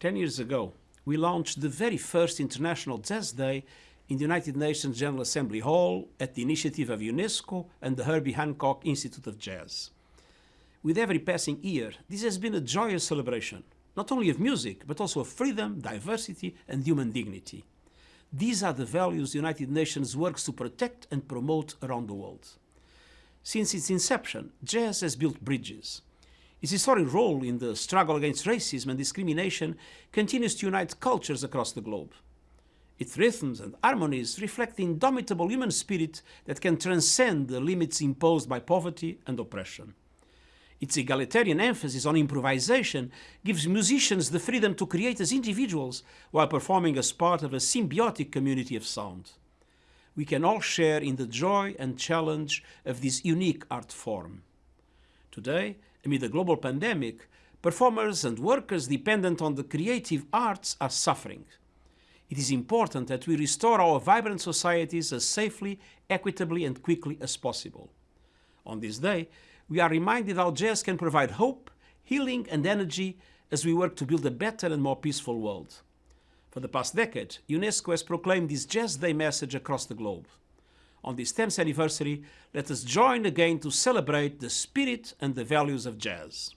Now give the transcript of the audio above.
Ten years ago, we launched the very first International Jazz Day in the United Nations General Assembly Hall at the initiative of UNESCO and the Herbie Hancock Institute of Jazz. With every passing year, this has been a joyous celebration, not only of music, but also of freedom, diversity and human dignity. These are the values the United Nations works to protect and promote around the world. Since its inception, jazz has built bridges. Its historic role in the struggle against racism and discrimination continues to unite cultures across the globe. Its rhythms and harmonies reflect the indomitable human spirit that can transcend the limits imposed by poverty and oppression. Its egalitarian emphasis on improvisation gives musicians the freedom to create as individuals while performing as part of a symbiotic community of sound. We can all share in the joy and challenge of this unique art form. Today, amid a global pandemic, performers and workers dependent on the creative arts are suffering. It is important that we restore our vibrant societies as safely, equitably and quickly as possible. On this day, we are reminded how jazz can provide hope, healing and energy as we work to build a better and more peaceful world. For the past decade, UNESCO has proclaimed this Jazz Day message across the globe. On this 10th anniversary, let us join again to celebrate the spirit and the values of jazz.